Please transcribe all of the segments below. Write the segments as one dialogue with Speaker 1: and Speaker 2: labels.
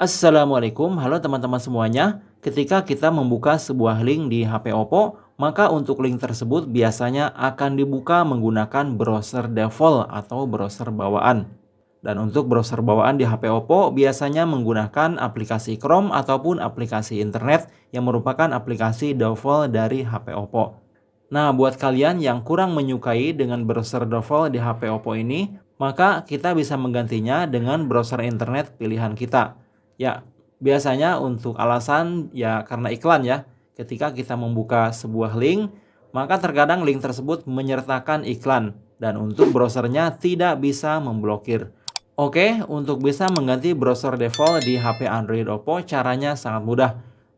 Speaker 1: Assalamualaikum, halo teman-teman semuanya. Ketika kita membuka sebuah link di HP Oppo, maka untuk link tersebut biasanya akan dibuka menggunakan browser default atau browser bawaan. Dan untuk browser bawaan di HP Oppo biasanya menggunakan aplikasi Chrome ataupun aplikasi internet yang merupakan aplikasi default dari HP Oppo. Nah, buat kalian yang kurang menyukai dengan browser default di HP Oppo ini, maka kita bisa menggantinya dengan browser internet pilihan kita. Ya, biasanya untuk alasan ya karena iklan ya. Ketika kita membuka sebuah link, maka terkadang link tersebut menyertakan iklan dan untuk browsernya tidak bisa memblokir. Oke, untuk bisa mengganti browser default di HP Android Oppo caranya sangat mudah.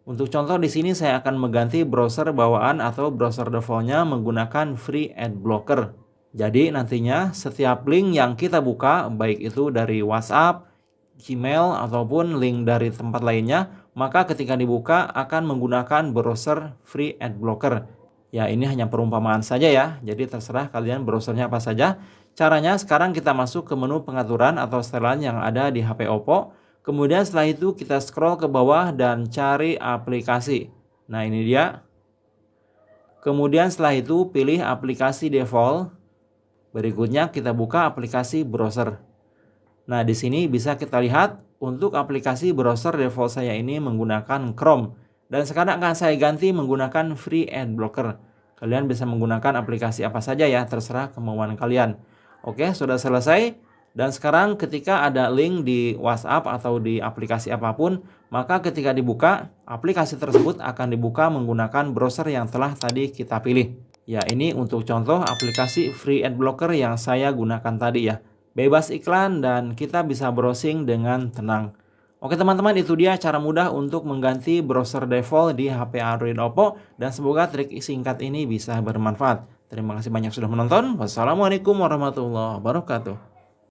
Speaker 1: Untuk contoh di sini saya akan mengganti browser bawaan atau browser defaultnya menggunakan Free Ad Blocker. Jadi nantinya setiap link yang kita buka, baik itu dari WhatsApp, Gmail ataupun link dari tempat lainnya, maka ketika dibuka akan menggunakan browser free ad blocker. Ya ini hanya perumpamaan saja ya, jadi terserah kalian browsernya apa saja. Caranya sekarang kita masuk ke menu pengaturan atau setelan yang ada di HP Oppo. Kemudian setelah itu kita scroll ke bawah dan cari aplikasi. Nah ini dia. Kemudian setelah itu pilih aplikasi default. Berikutnya kita buka aplikasi browser. Nah, di sini bisa kita lihat untuk aplikasi browser default saya ini menggunakan Chrome. Dan sekarang akan saya ganti menggunakan Free Ad Blocker. Kalian bisa menggunakan aplikasi apa saja ya, terserah kemauan kalian. Oke, sudah selesai. Dan sekarang ketika ada link di WhatsApp atau di aplikasi apa pun, maka ketika dibuka, aplikasi tersebut akan dibuka menggunakan browser yang telah tadi kita pilih. Ya, ini untuk contoh aplikasi Free Ad Blocker yang saya gunakan tadi ya bebas iklan dan kita bisa browsing dengan tenang. Oke teman-teman itu dia cara mudah untuk mengganti browser default di HP Android Oppo dan semoga trik singkat ini bisa bermanfaat. Terima kasih banyak sudah menonton. Wassalamualaikum warahmatullahi wabarakatuh.